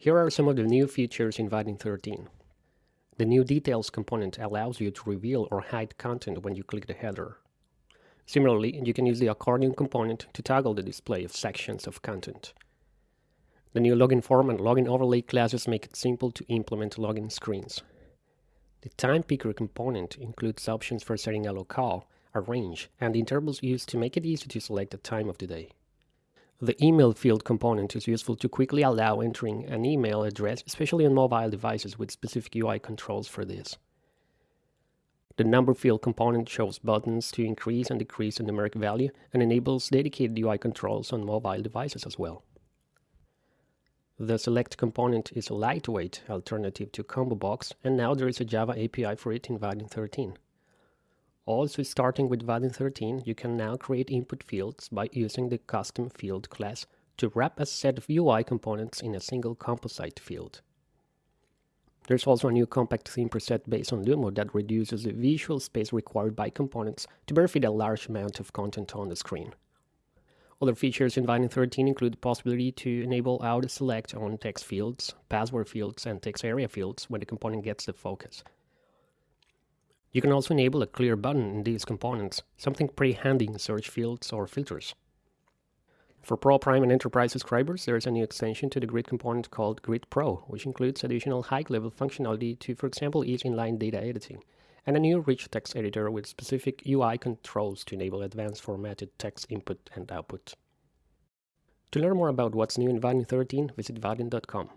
Here are some of the new features in Vaadin 13. The new Details component allows you to reveal or hide content when you click the header. Similarly, you can use the accordion component to toggle the display of sections of content. The new login form and login overlay classes make it simple to implement login screens. The time picker component includes options for setting a locale, a range, and intervals used to make it easy to select the time of the day. The email field component is useful to quickly allow entering an email address, especially on mobile devices with specific UI controls for this. The number field component shows buttons to increase and decrease the numeric value and enables dedicated UI controls on mobile devices as well. The select component is a lightweight alternative to Combo Box, and now there is a Java API for it in Vaadin 13. Also starting with Vaadin 13, you can now create input fields by using the custom field class to wrap a set of UI components in a single composite field. There's also a new compact theme preset based on Lumo that reduces the visual space required by components to better fit a large amount of content on the screen. Other features in Vaadin 13 include the possibility to enable auto select on text fields, password fields, and text area fields when the component gets the focus, you can also enable a clear button in these components, something pretty handy in search fields or filters. For Pro Prime and Enterprise subscribers, there is a new extension to the Grid component called Grid Pro, which includes additional high-level functionality to, for example, ease inline data editing, and a new rich text editor with specific UI controls to enable advanced formatted text input and output. To learn more about what's new in Vaadin 13, visit vaadin.com.